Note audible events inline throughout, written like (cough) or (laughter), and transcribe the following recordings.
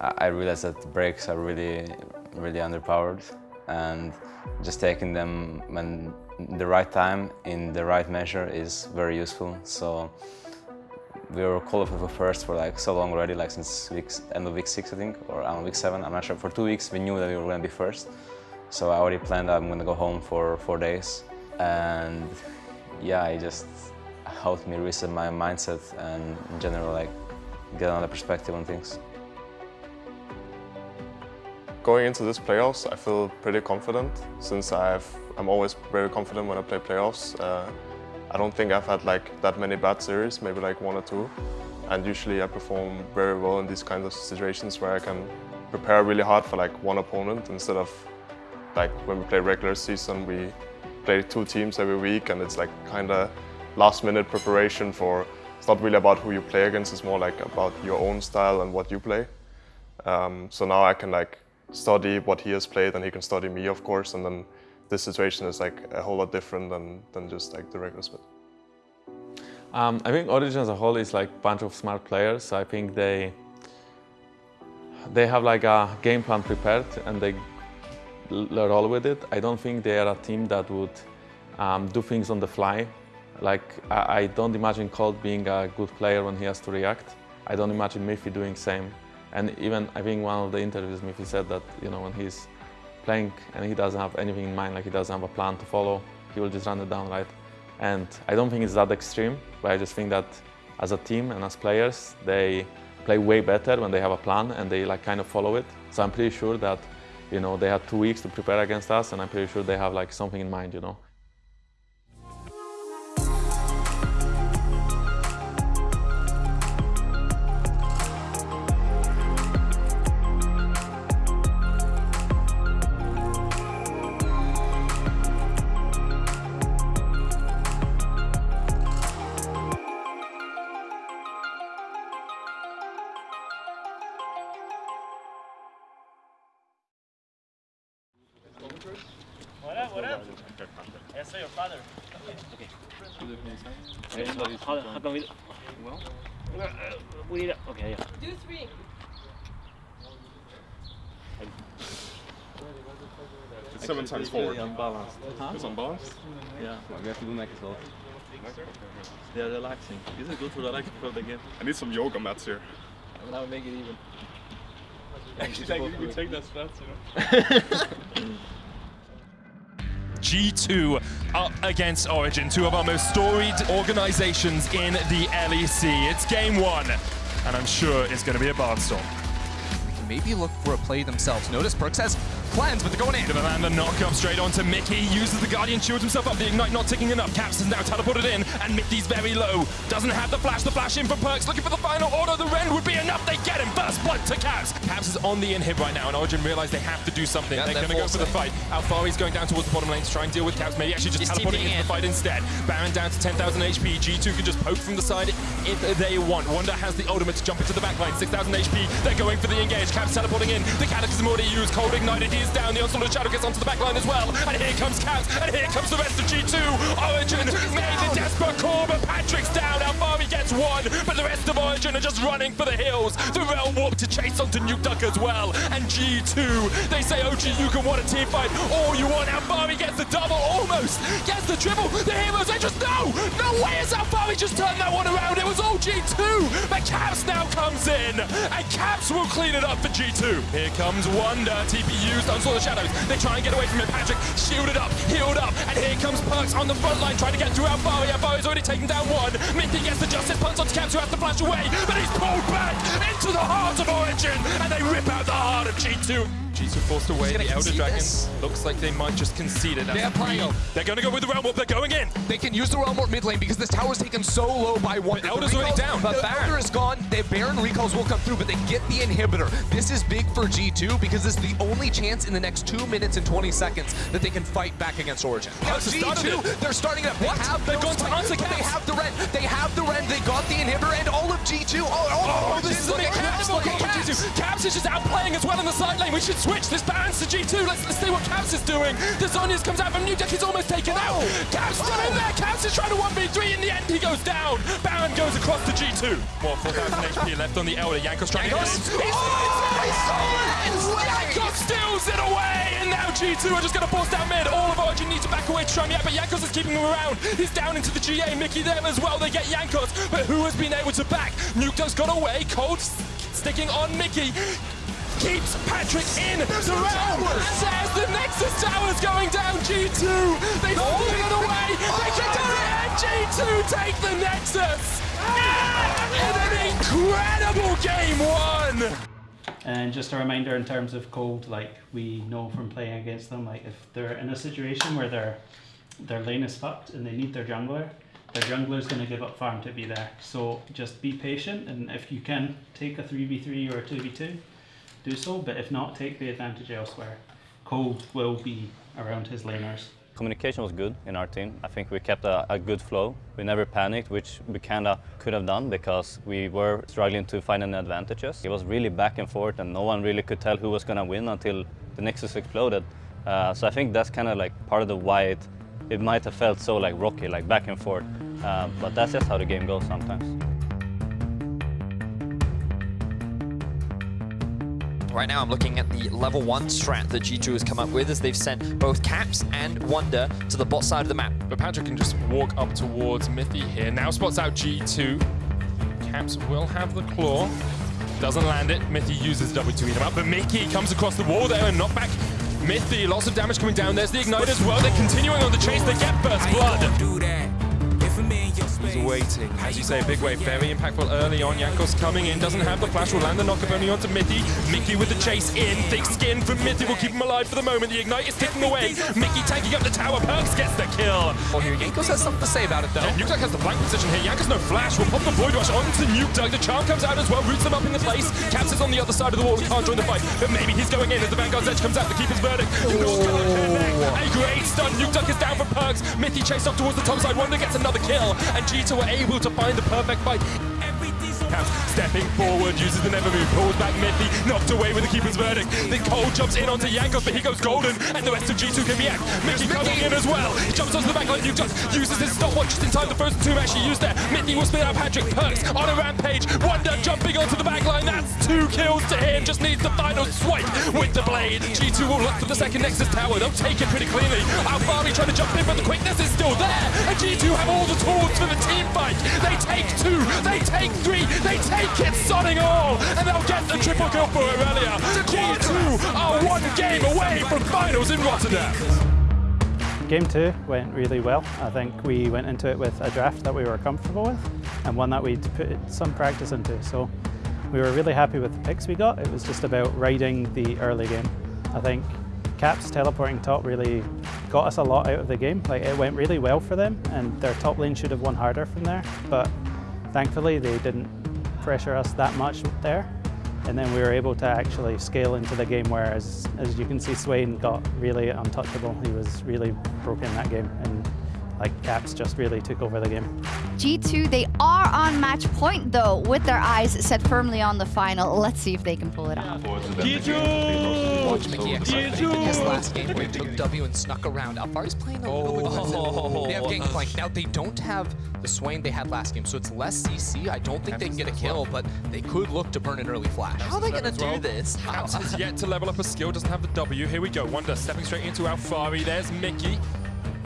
I realized that brakes are really, really underpowered and just taking them when the right time in the right measure is very useful. So we were qualified for first for like so long already, like since week, end of week six, I think, or on week seven. I'm not sure. For two weeks, we knew that we were going to be first. So I already planned I'm going to go home for four days. And yeah, it just helped me reset my mindset and in general, like get another perspective on things. Going into this playoffs, I feel pretty confident since I've, I'm always very confident when I play playoffs. Uh, I don't think I've had like that many bad series, maybe like one or two. And usually I perform very well in these kinds of situations where I can prepare really hard for like one opponent instead of like when we play regular season, we play two teams every week and it's like kind of last minute preparation for, it's not really about who you play against, it's more like about your own style and what you play. Um, so now I can like study what he has played and he can study me, of course, and then this situation is like a whole lot different than, than just like the regular split. Um, I think Origen as a whole is like a bunch of smart players. I think they they have like a game plan prepared and they roll with it. I don't think they are a team that would um, do things on the fly. Like I, I, don't imagine Kold being a good player when he has to react. I don't imagine Mithy doing same. And even I think one of the interviews, Mithy said that you know when he's playing and he doesn't have anything in mind, like he doesn't have a plan to follow, he will just run it down, right? And I don't think it's that extreme, but I just think that as a team and as players, they play way better when they have a plan and they like kind of follow it. So I'm pretty sure that, you know, they had two weeks to prepare against us and I'm pretty sure they have like something in mind, you know. Okay. How, how come we... Well? Uh, we need... Okay, yeah. Do three. It's seven times forward. unbalanced. Huh? It's unbalanced? Yeah, we have to do neck as well. They're relaxing. This is good to relax before the game? I need some yoga mats here. And now make it even. Actually, like, we take that stance, you know? (laughs) G2 up against Origen, two of our most storied organizations in the LEC. It's game one, and I'm sure it's going to be a barnstorm. They can maybe look for a play themselves. Notice Perkz has plans, but they're going in. The the knock up straight onto Mickey, uses the Guardian, shields himself up, the Ignite not ticking enough. Caps is now teleported in, and Mickey's very low. Doesn't have the flash, the flash in for Perkz, looking for the final order. The Rend would be enough, they get him. First blood to Caps. Caps is on the inhib right now, and Origen realize they have to do something. Yeah, they're, they're going to go for the forcing. fight. Alphari's going down towards the bottom lane to try and deal with Caps, maybe actually just He's teleporting TPing into the fight instead. Baron down to 10,000 HP, G2 can just poke from the side if they want. Wunder has the ultimate to jump into the backline, 6,000 HP. They're going for the engage, Caps teleporting in. The Cataclysm already used, Kold Ignited, he is down. The Onslaught of Shadow gets onto the backline as well. And here comes Caps, and here comes the rest of G2. Origen made the desperate call, but Patrik's down. Alphari gets one, but the rest of Origen are just running for the hills. The Realm Warp to chase onto Nukeduck as well. And G2, they say, oh, OG, you can want a team fight. All you want, Alphari gets the double, almost. Gets the triple. The heroes, they just, no! No way has Alphari just turned that one around. It was all G2, but Caps now comes in. And Caps will clean it up for G2. Here comes Wunder, TP used, Onslaught of Shadows. They try and get away from it. Patrik shielded up, healed up, and here comes Perkz on the front line trying to get through Alphari. Alphari's already taken down one. Mickey gets the Justice Punch onto Caps who has to flash away, but he's pulled back into the heart of Origen, and they rip out the heart of G2. G2 forced away. The Elder concede Dragon this? looks like they might just concede it. They have Prio. They're going to go with the Realm Warp. They're going in. They can use the Realm Warp mid lane because this tower's taken so low by one. But Elder's already down. But But Baron. Baron- Elder is gone. The Baron recalls will come through, but they get the inhibitor. This is big for G2 because this is the only chance in the next 2 minutes and 20 seconds that they can fight back against Origen. Now, Perkz has started G2, they're starting it up. They What? have They've those gone to fights, answer They have the red. They have the red. They got the inhibitor and all of G2. Oh, oh, Oh, Caps is outplaying as well in the side lane. We should switch this balance to G2. Let's, let's see what Caps is doing. Zhonya's comes out from Nukeduck. He's almost taken out. Caps still in there. Caps is trying to 1v3. In the end, he goes down. Baron goes across to G2. More 4,000 HP left on the Elder. Jankos trying to hit him. Jankos steals it away. And now G2 are just going to force down mid. All of Origen need to back away to try him yet, but Jankos is keeping him around. He's down into the GA. Mickey there as well. They get Jankos, but who has been able to back? Nukeduck's got away. Kold sticking on Mickey. Keeps Patrik in the round. And there's the Nexus Towers going down. G2. They steal oh. it away. They get to the end. G2 take the Nexus. In an incredible game one. And just a reminder in terms of Kold, like we know from playing against them, like if they're in a situation where their their lane is fucked and they need their jungler, their jungler is going to give up farm to be there. So just be patient, and if you can take a three v three or a two v two, do so. But if not, take the advantage elsewhere. Kold will be around his laners. Communication was good in our team. I think we kept a, a good flow. We never panicked, which we kind of could have done because we were struggling to find any advantages. It was really back and forth and no one really could tell who was going to win until the Nexus exploded. Uh, so I think that's kind of like part of the why it, it might have felt so like rocky, like back and forth. Uh, but that's just how the game goes sometimes. Right now I'm looking at the level 1 strat that G2 has come up with as they've sent both Caps and Wunder to the bot side of the map. But Patrik can just walk up towards Mithy here. Now spots out G2. Caps will have the claw. Doesn't land it. Mithy uses W to eat him up, but Mickey comes across the wall there and knock back Mithy. Lots of damage coming down. There's the Ignite as well. They're continuing on the chase. They get First Blood. He's waiting. As you say, a big wave, very impactful early on. Jankos coming in, doesn't have the flash, will land the knockup only onto Mithy. Mickey with the chase in, thick skin from Mithy will keep him alive for the moment. The Ignite is ticking away. Mickey tanking up the tower, Perkz gets the kill. Oh, here, Jankos has something to say about it though. Yeah, Nukeduck has the flank position here. Jankos no flash, will pop the Void Rush onto Nukeduck. The charm comes out as well, roots them up in the place. Caps is on the other side of the wall and can't join the fight. But maybe he's going in as the Vanguard's Edge comes out to keep his A great stun. Nukeduck is down for Perkz. Mithy chased off towards the top side. Wunder gets another kill. And G2 were able to find the perfect fight. Caps stepping forward, uses the never move, pulls back Mithy, knocked away with the keeper's verdict. Then Kold jumps in onto Jankos, but he goes golden, and the rest of G2 can react. Mickey coming in as well. He jumps onto the back line, just uses his stopwatch just in time. The first two actually used there. Mithy will spin out Patrik Perkz on a rampage. Wunder jumping onto the back line. That's two kills to him. Just needs the final swipe with the blade. G2 will look for the second Nexus tower. They'll take it pretty cleanly. Alphari trying to jump in, but the quickness is still there. And G2 have all the tools for the team fight. They take two, they take three, they take it, sodding all, and they'll get the triple kill for Aurelia. G2 are one game away from finals in Rotterdam. Game two went really well. I think we went into it with a draft that we were comfortable with and one that we'd put some practice into. So we were really happy with the picks we got. It was just about riding the early game. I think Caps teleporting top really got us a lot out of the game. Like it went really well for them and their top lane should have won harder from there. But thankfully they didn't pressure us that much there. And then we were able to actually scale into the game where, as, as you can see, Swain got really untouchable. He was really broken that game. And like Caps just really took over the game. G2, they are on match point though, with their eyes set firmly on the final. Let's see if they can pull it off. G2! Watch Mickey G2! His last game where he took W and snuck around. Alphari's playing a little bit aggressive. Oh. They have Gangplank. Now, they don't have the Swain they had last game, so it's less CC. I don't think they can get a kill, but they could look to burn an early flash. How are they going to do this? Caps has yet to level up a skill, doesn't have the W. Here we go. Wunder stepping straight into Alphari. There's Mickey.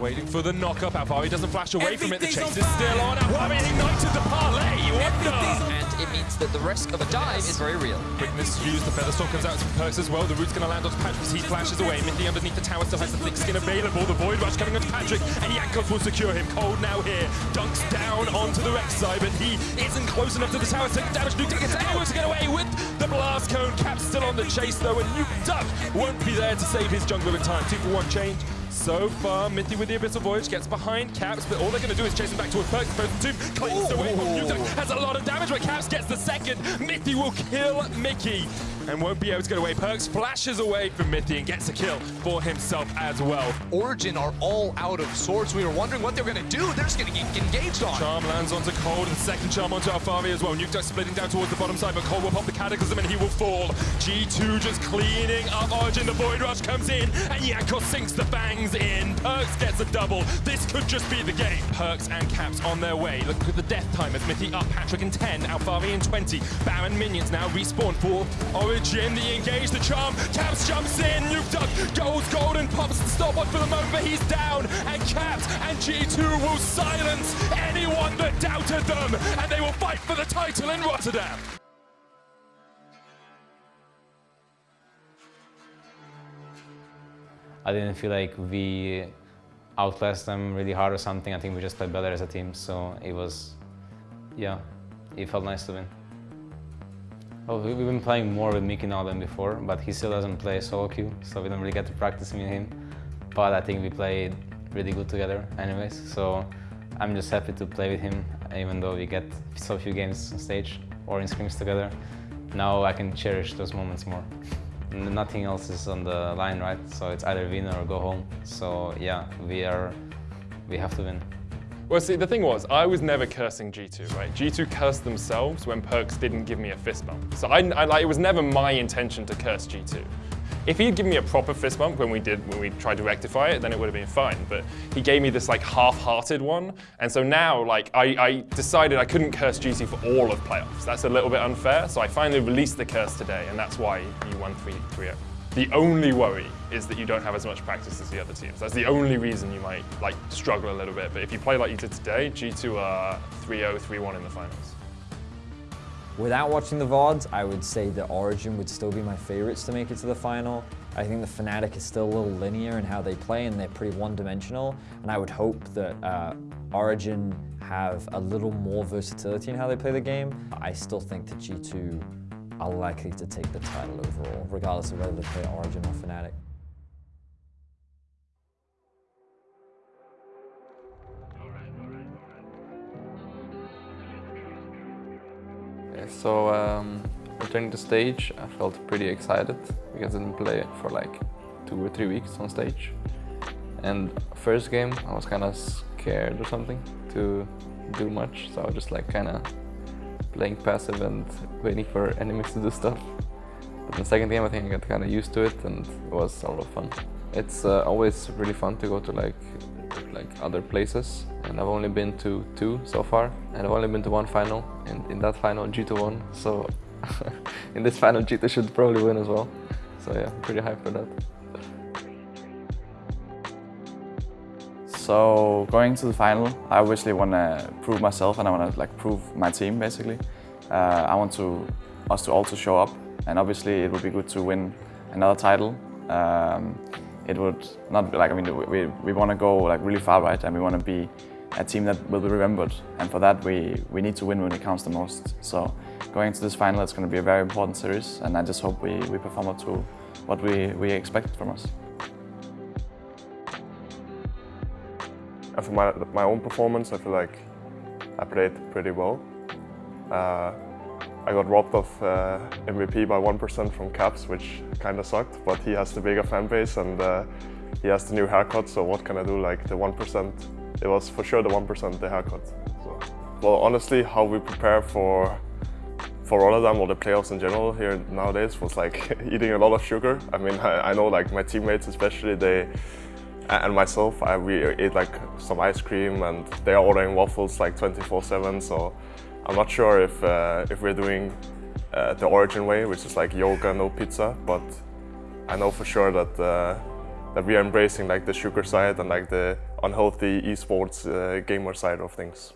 Waiting for the knockup. Alphari doesn't flash away from it. The chase is still on. Alphari ignited the parlay. Wunder. And it means that the risk of a dive is very real. Quickness used. The Featherstorm comes out to Perkz as well. The root's going to land onto Patrik as he flashes away. Mithy underneath the tower still has the thick skin available. The Void Rush coming onto Patrik. And Jankos will secure him. Kold now here. Dunks down onto the Rex side, but he isn't close enough to the tower. Take damage. Nuke gets able to get away with the blast cone. Cap still on the chase though, and Nukeduck won't be there to save his jungler in time. Two for one change. So far, Mithy with the Abyssal Voyage gets behind Caps, but all they're going to do is chase him back towards Perkz. First tomb cleans away from Nuke has a lot of damage, but Caps gets the second. Mithy will kill Mickey. And won't be able to get away. Perkz flashes away from Mithy and gets a kill for himself as well. Origen are all out of swords. We were wondering what they were going to do. They're just going to get engaged on. Charm lands onto Kold, and second charm onto Alphari as well. Nuke splitting down towards the bottom side, but Kold will pop the Cataclysm and he will fall. G2 just cleaning up Origin. The Void Rush comes in, and Jankos sinks the bangs in. Perkz gets a double. This could just be the game. Perkz and Caps on their way. Look at the death time as Mithy up, Patrik in 10, Alphari in 20. Baron minions now respawn for Origen. The engage, the charm. Caps jumps in. Nukeduck goes golden, pops the stopwatch for the moment, but he's down. And Caps and G2 will silence anyone that doubted them, and they will fight for the title in Rotterdam. I didn't feel like we outclassed them really hard or something. I think we just played better as a team, so it was, yeah, it felt nice to win. Oh, well, we've been playing more with Miki now than before, but he still doesn't play solo queue, so we don't really get to practice and him. But I think we played really good together anyways, so I'm just happy to play with him, even though we get so few games on stage or in scrims together. Now I can cherish those moments more. Nothing else is on the line, right? So it's either win or go home. So yeah, we are, we have to win. Well, see, the thing was, I was never cursing G2, right? G2 cursed themselves when Perkz didn't give me a fist bump. So I, I, like, it was never my intention to curse G2. If he'd given me a proper fist bump when we did when we tried to rectify it, then it would have been fine. But he gave me this like half-hearted one, and so now like I, I decided I couldn't curse GC for all of playoffs. That's a little bit unfair. So I finally released the curse today, and that's why you won 3-0. The only worry is that you don't have as much practice as the other teams. That's the only reason you might like struggle a little bit. But if you play like you did today, G2 are 3-0, 3-1 in the finals. Without watching the VODs, I would say that Origen would still be my favorites to make it to the final. I think the Fnatic is still a little linear in how they play and they're pretty one-dimensional. And I would hope that uh, Origen have a little more versatility in how they play the game. I still think that G2 are likely to take the title overall, regardless of whether they play Origen or Fnatic. So um, returning to stage, I felt pretty excited because I didn't play for like two or three weeks on stage. And first game, I was kind of scared or something to do much, so I just like kind of playing passive and waiting for enemies to do stuff. But the second game, I think I got kind of used to it, and it was a lot of fun. It's uh, always really fun to go to like like other places and I've only been to two so far and I've only been to one final and in that final G2 won so (laughs) in this final G2 should probably win as well so yeah pretty hyped for that. So going to the final I obviously want to prove myself and I want to like prove my team basically. Uh, I want to us to also show up and obviously it would be good to win another title. Um, it would not be like, I mean, we, we want to go like really far, right? And we want to be a team that will be remembered. And for that, we, we need to win when it counts the most. So going to this final, it's going to be a very important series. And I just hope we, we perform up to what we, we expect from us. For my, my own performance, I feel like I played pretty well. Uh, I got robbed of uh, MVP by 1% from Caps, which kind of sucked, but he has the bigger fan base and uh, he has the new haircut, so what can I do? Like the 1%, it was for sure the 1% the haircut. So. Well, honestly, how we prepare for for Rotterdam or the playoffs in general here nowadays was like (laughs) eating a lot of sugar. I mean, (laughs) I, I know like my teammates especially, they and myself, I, we ate like some ice cream and they are ordering waffles like 24-7, so I'm not sure if, uh, if we're doing uh, the Origen way, which is like yoga, no pizza, but I know for sure that, uh, that we are embracing like the sugar side and like the unhealthy esports uh, gamer side of things.